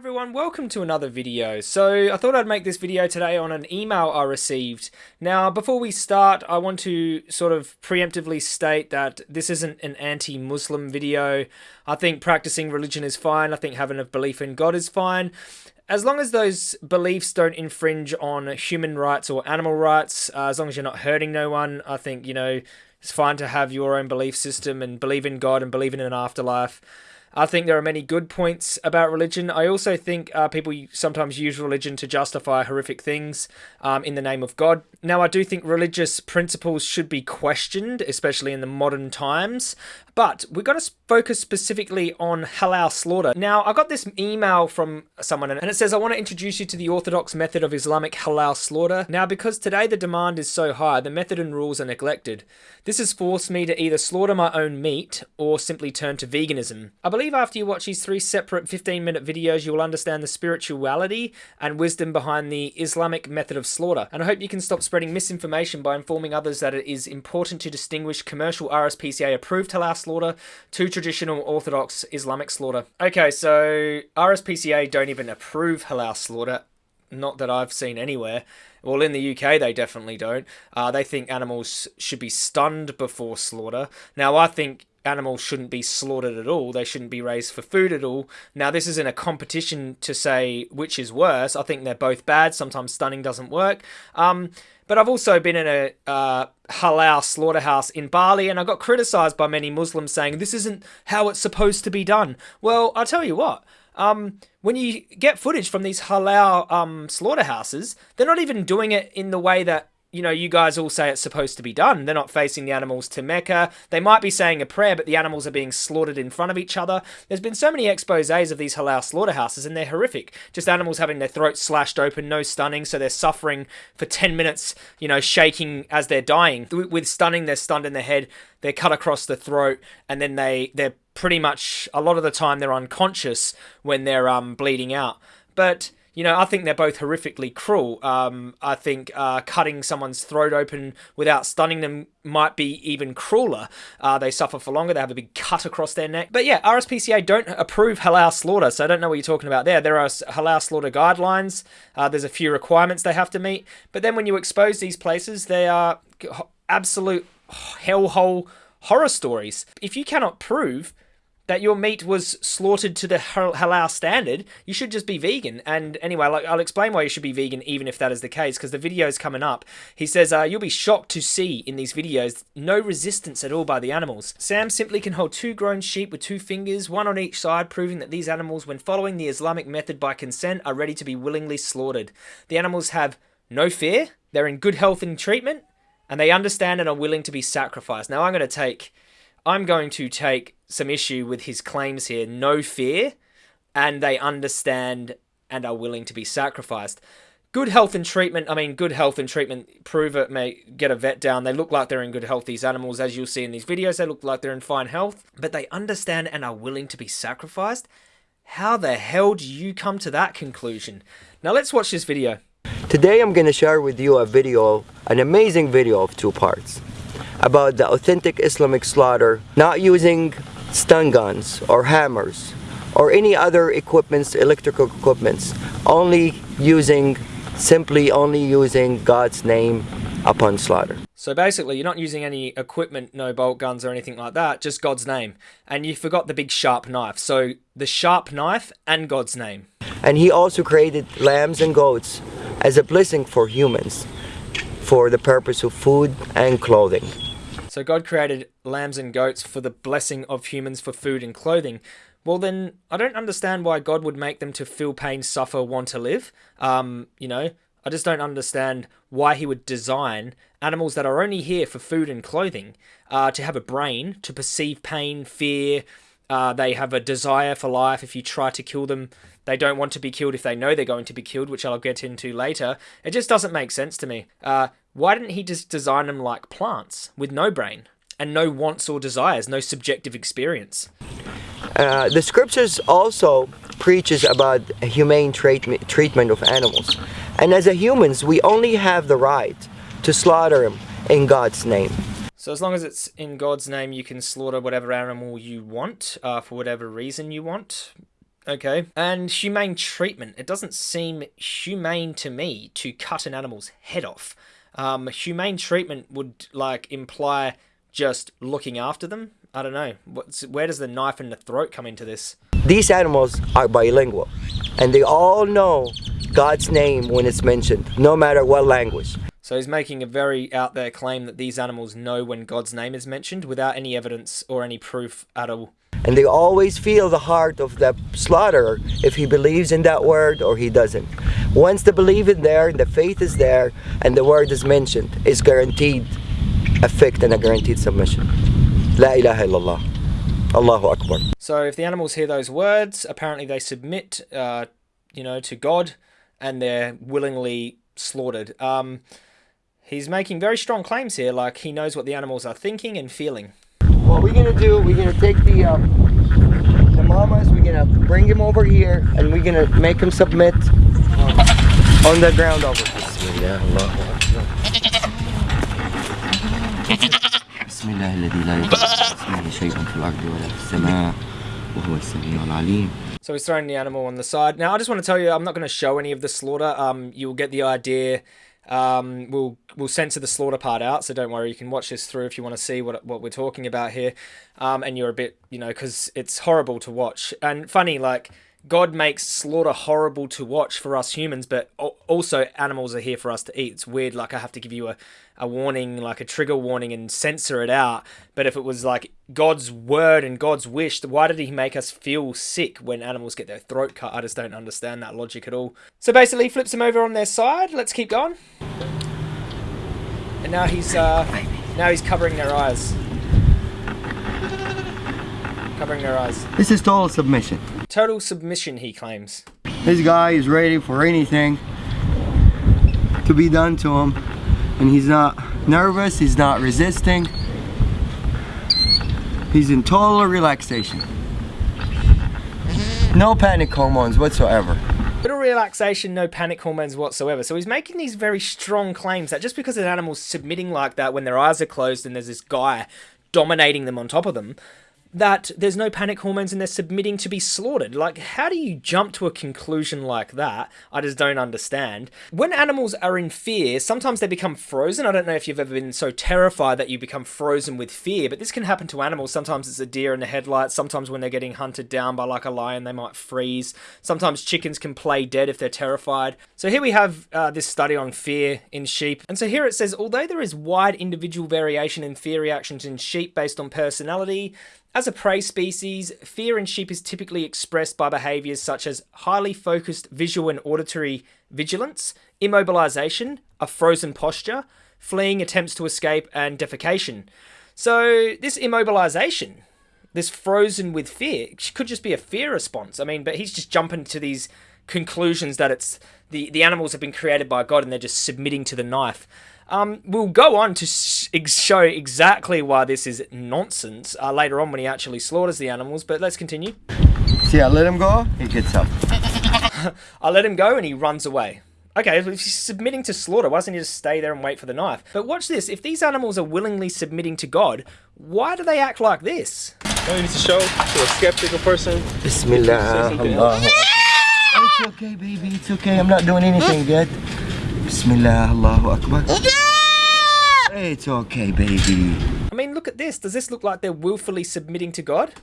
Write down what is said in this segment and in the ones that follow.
everyone, welcome to another video. So I thought I'd make this video today on an email I received. Now before we start I want to sort of preemptively state that this isn't an anti-Muslim video. I think practicing religion is fine, I think having a belief in God is fine. As long as those beliefs don't infringe on human rights or animal rights, uh, as long as you're not hurting no one, I think, you know, it's fine to have your own belief system and believe in God and believe in an afterlife. I think there are many good points about religion. I also think uh, people sometimes use religion to justify horrific things um, in the name of God. Now, I do think religious principles should be questioned, especially in the modern times. But we've got to focus specifically on halal slaughter. Now, I got this email from someone and it says, I want to introduce you to the orthodox method of Islamic halal slaughter. Now, because today the demand is so high, the method and rules are neglected. This has forced me to either slaughter my own meat or simply turn to veganism. I believe after you watch these three separate 15 minute videos, you will understand the spirituality and wisdom behind the Islamic method of slaughter. And I hope you can stop spreading misinformation by informing others that it is important to distinguish commercial RSPCA approved halal slaughter to traditional Orthodox Islamic slaughter. Okay, so RSPCA don't even approve halal slaughter. Not that I've seen anywhere. Well, in the UK, they definitely don't. Uh, they think animals should be stunned before slaughter. Now, I think animals shouldn't be slaughtered at all. They shouldn't be raised for food at all. Now, this isn't a competition to say which is worse. I think they're both bad. Sometimes stunning doesn't work. Um, but I've also been in a uh, halal slaughterhouse in Bali, and I got criticized by many Muslims saying this isn't how it's supposed to be done. Well, I'll tell you what. Um, when you get footage from these halal um, slaughterhouses, they're not even doing it in the way that you know, you guys all say it's supposed to be done. They're not facing the animals to Mecca. They might be saying a prayer, but the animals are being slaughtered in front of each other. There's been so many exposes of these halal slaughterhouses, and they're horrific. Just animals having their throats slashed open, no stunning, so they're suffering for 10 minutes, you know, shaking as they're dying. With stunning, they're stunned in the head, they're cut across the throat, and then they, they're pretty much, a lot of the time, they're unconscious when they're um, bleeding out. But you know, I think they're both horrifically cruel. Um, I think uh, cutting someone's throat open without stunning them might be even crueler. Uh, they suffer for longer. They have a big cut across their neck. But yeah, RSPCA don't approve halal slaughter, so I don't know what you're talking about there. There are halal slaughter guidelines. Uh, there's a few requirements they have to meet. But then when you expose these places, they are absolute hellhole horror stories. If you cannot prove that your meat was slaughtered to the halal standard, you should just be vegan. And anyway, like, I'll explain why you should be vegan, even if that is the case, because the video is coming up. He says, uh, you'll be shocked to see in these videos no resistance at all by the animals. Sam simply can hold two grown sheep with two fingers, one on each side, proving that these animals, when following the Islamic method by consent, are ready to be willingly slaughtered. The animals have no fear, they're in good health and treatment, and they understand and are willing to be sacrificed. Now, I'm going to take I'm going to take some issue with his claims here. No fear, and they understand and are willing to be sacrificed. Good health and treatment. I mean, good health and treatment. Prove it. May get a vet down. They look like they're in good health. These animals, as you'll see in these videos, they look like they're in fine health. But they understand and are willing to be sacrificed. How the hell do you come to that conclusion? Now let's watch this video. Today I'm going to share with you a video, an amazing video of two parts about the authentic Islamic slaughter, not using stun guns or hammers or any other equipments, electrical equipments, only using, simply only using God's name upon slaughter. So basically, you're not using any equipment, no bolt guns or anything like that, just God's name. And you forgot the big sharp knife. So the sharp knife and God's name. And he also created lambs and goats as a blessing for humans for the purpose of food and clothing. So God created lambs and goats for the blessing of humans for food and clothing. Well, then I don't understand why God would make them to feel pain, suffer, want to live. Um, you know, I just don't understand why he would design animals that are only here for food and clothing uh, to have a brain, to perceive pain, fear. Uh, they have a desire for life. If you try to kill them, they don't want to be killed if they know they're going to be killed, which I'll get into later. It just doesn't make sense to me. Uh, why didn't he just design them like plants with no brain and no wants or desires, no subjective experience? Uh, the scriptures also preaches about humane treatment treatment of animals. And as a humans, we only have the right to slaughter them in God's name. So as long as it's in God's name, you can slaughter whatever animal you want uh, for whatever reason you want Okay. And humane treatment. It doesn't seem humane to me to cut an animal's head off. Um, humane treatment would like imply just looking after them. I don't know. What's, where does the knife in the throat come into this? These animals are bilingual and they all know God's name when it's mentioned, no matter what language. So he's making a very out there claim that these animals know when God's name is mentioned without any evidence or any proof at all. And they always feel the heart of the slaughterer if he believes in that word or he doesn't. Once the belief is there, the faith is there, and the word is mentioned, it's guaranteed effect and a guaranteed submission. La ilaha illallah. Allahu Akbar. So if the animals hear those words, apparently they submit, uh, you know, to God, and they're willingly slaughtered. Um, he's making very strong claims here, like he knows what the animals are thinking and feeling. What we're gonna do, we're gonna take the um, the mamas, we're gonna bring him over here, and we're gonna make him submit on the ground over. Bismillah, Allahu Akbar. بسم الله الذي لا يضر اسمه شيء في الأرض ولا في السماء وهو السميع العليم So he's throwing the animal on the side. Now, I just want to tell you, I'm not going to show any of the slaughter. Um, you'll get the idea. um, we'll we'll censor the slaughter part out, so don't worry. You can watch this through if you want to see what what we're talking about here. Um, and you're a bit, you know, because it's horrible to watch and funny. Like God makes slaughter horrible to watch for us humans, but also animals are here for us to eat. It's weird. Like I have to give you a, a warning, like a trigger warning, and censor it out. But if it was like God's word and God's wish, why did He make us feel sick when animals get their throat cut? I just don't understand that logic at all. So basically, flips them over on their side. Let's keep going. And now he's uh, now he's covering their eyes. Covering their eyes. This is total submission. Total submission, he claims. This guy is ready for anything to be done to him. And he's not nervous, he's not resisting. He's in total relaxation. No panic hormones whatsoever. Little relaxation, no panic hormones whatsoever. So he's making these very strong claims that just because an animal's submitting like that when their eyes are closed and there's this guy dominating them on top of them, that there's no panic hormones and they're submitting to be slaughtered. Like, how do you jump to a conclusion like that? I just don't understand. When animals are in fear, sometimes they become frozen. I don't know if you've ever been so terrified that you become frozen with fear, but this can happen to animals. Sometimes it's a deer in the headlights. Sometimes when they're getting hunted down by like a lion, they might freeze. Sometimes chickens can play dead if they're terrified. So here we have uh, this study on fear in sheep. And so here it says, although there is wide individual variation in fear reactions in sheep based on personality, as a prey species, fear in sheep is typically expressed by behaviors such as highly focused visual and auditory vigilance, immobilization, a frozen posture, fleeing attempts to escape, and defecation. So, this immobilization, this frozen with fear, could just be a fear response. I mean, but he's just jumping to these conclusions that it's the, the animals have been created by God and they're just submitting to the knife. Um, we'll go on to show exactly why this is nonsense uh, later on when he actually slaughters the animals, but let's continue. See, I let him go, he gets up. I let him go and he runs away. Okay, if he's submitting to slaughter, why doesn't he just stay there and wait for the knife? But watch this, if these animals are willingly submitting to God, why do they act like this? No, you need to show to a skeptical person. Bismillah. It's okay, baby, it's okay. I'm not doing anything yet. Bismillah, Allahu Akbar. It's okay, baby. I mean, look at this. Does this look like they're willfully submitting to God?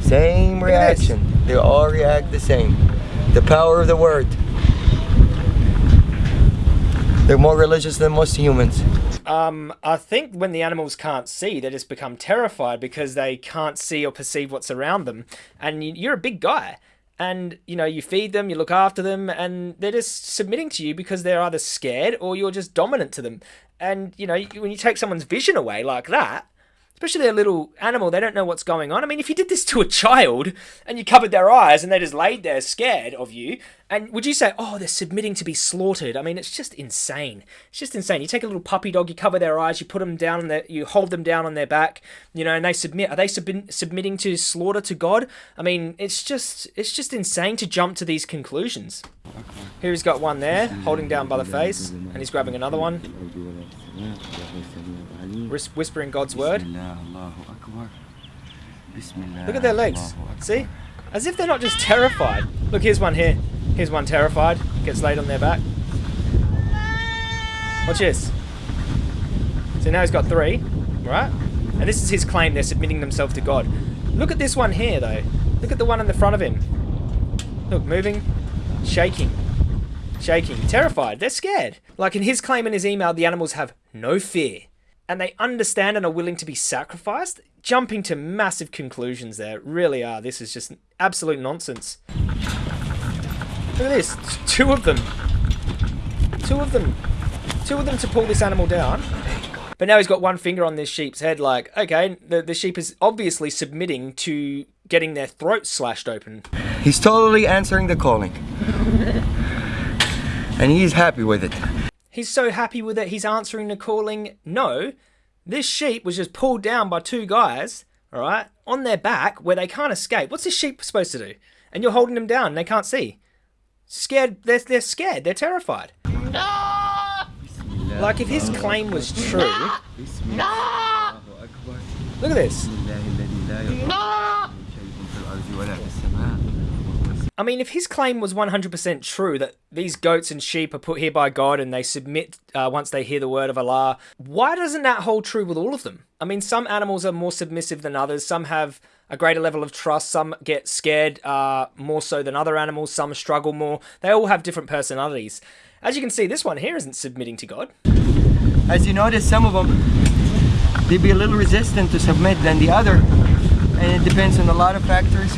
Same reaction. They all react the same. The power of the word. They're more religious than most humans. Um, I think when the animals can't see, they just become terrified because they can't see or perceive what's around them. And you're a big guy and you know you feed them you look after them and they're just submitting to you because they're either scared or you're just dominant to them. And you know when you take someone's vision away like that especially a little animal, they don't know what's going on. I mean, if you did this to a child and you covered their eyes and they just laid there scared of you, and would you say, oh, they're submitting to be slaughtered? I mean, it's just insane. It's just insane. You take a little puppy dog, you cover their eyes, you put them down, on their, you hold them down on their back, you know, and they submit. Are they sub- submitting to slaughter to God? I mean, it's just, it's just insane to jump to these conclusions. Here he's got one there, holding down by the face, and he's grabbing another one whispering God's word. Look at their legs. See? As if they're not just terrified. Look, here's one here. Here's one terrified. Gets laid on their back. Watch this. So now he's got three, right? And this is his claim they're submitting themselves to God. Look at this one here, though. Look at the one in the front of him. Look, moving, shaking, shaking, terrified. They're scared. Like in his claim in his email, the animals have no fear. And they understand and are willing to be sacrificed. Jumping to massive conclusions there. Really are. This is just absolute nonsense. Look at this. Two of them. Two of them. Two of them to pull this animal down. But now he's got one finger on this sheep's head, like, okay, the, the sheep is obviously submitting to getting their throats slashed open. He's totally answering the calling. and he's happy with it. He's so happy with it, he's answering the calling. No, this sheep was just pulled down by two guys, alright, on their back where they can't escape. What's this sheep supposed to do? And you're holding them down and they can't see. Scared, they're, they're scared, they're terrified. Like if his claim was true. Look at this. I mean, if his claim was 100% true that these goats and sheep are put here by God and they submit uh, once they hear the word of Allah, why doesn't that hold true with all of them? I mean, some animals are more submissive than others, some have a greater level of trust, some get scared uh, more so than other animals, some struggle more. They all have different personalities. As you can see, this one here isn't submitting to God. As you notice, some of them, they'd be a little resistant to submit than the other. And it depends on a lot of factors.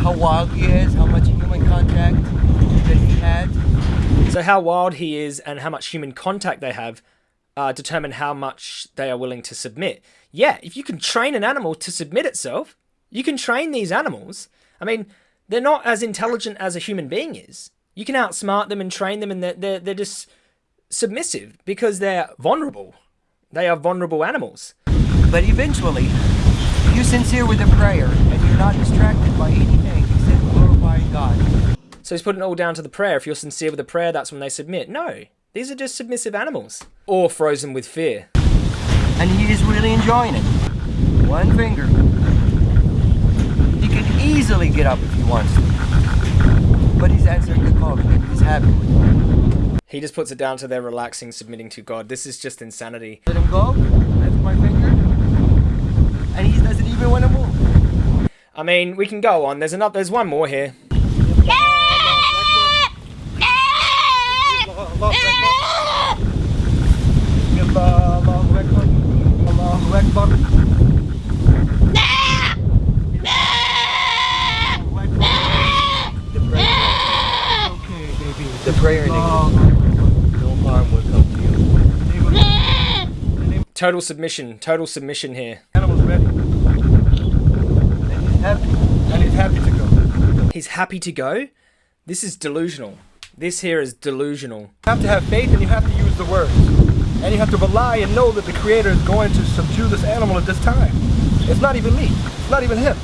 How wild he is, how much human contact that he had. So how wild he is and how much human contact they have uh, determine how much they are willing to submit. Yeah, if you can train an animal to submit itself, you can train these animals. I mean, they're not as intelligent as a human being is. You can outsmart them and train them and they're, they're, they're just submissive because they're vulnerable. They are vulnerable animals. But eventually, you sincere with a prayer and you're not distracted by anything except glorifying God. So he's putting it all down to the prayer. If you're sincere with the prayer, that's when they submit. No, these are just submissive animals. Or frozen with fear. And he is really enjoying it. One finger. He can easily get up if he wants to. But he's answering the call and he's happy with it. He just puts it down to their relaxing, submitting to God. This is just insanity. Let him go, lift my finger, and he doesn't even want to move. I mean, we can go on. There's another. There's one more here. Allahu Akbar. Allahu Akbar. The prayer in English. No harm will come to you. Total submission. Total submission here. Animal's ready. And he's happy. And he's happy to go. He's happy to go. This is delusional. This here is delusional. You have to have faith and you have to use the words. And you have to rely and know that the Creator is going to subdue this animal at this time. It's not even me. It's not even him.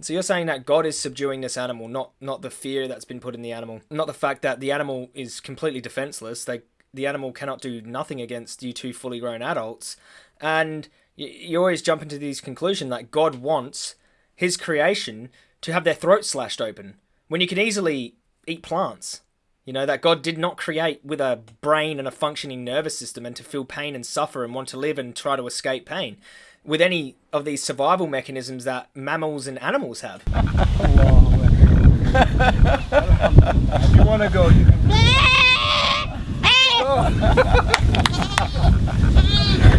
So you're saying that God is subduing this animal, not not the fear that's been put in the animal, not the fact that the animal is completely defenseless. They the animal cannot do nothing against you two fully grown adults, and you, you always jump into these conclusion that God wants His creation to have their throats slashed open when you can easily eat plants. You know that God did not create with a brain and a functioning nervous system and to feel pain and suffer and want to live and try to escape pain with any of these survival mechanisms that mammals and animals have. If you want to go, you can.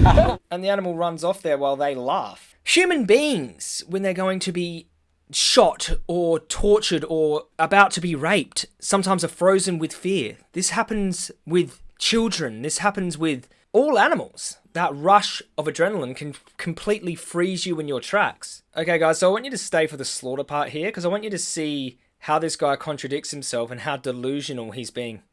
and the animal runs off there while they laugh. Human beings, when they're going to be shot or tortured or about to be raped, sometimes are frozen with fear. This happens with children, this happens with all animals. That rush of adrenaline can completely freeze you in your tracks. Okay, guys, so I want you to stay for the slaughter part here because I want you to see how this guy contradicts himself and how delusional he's being.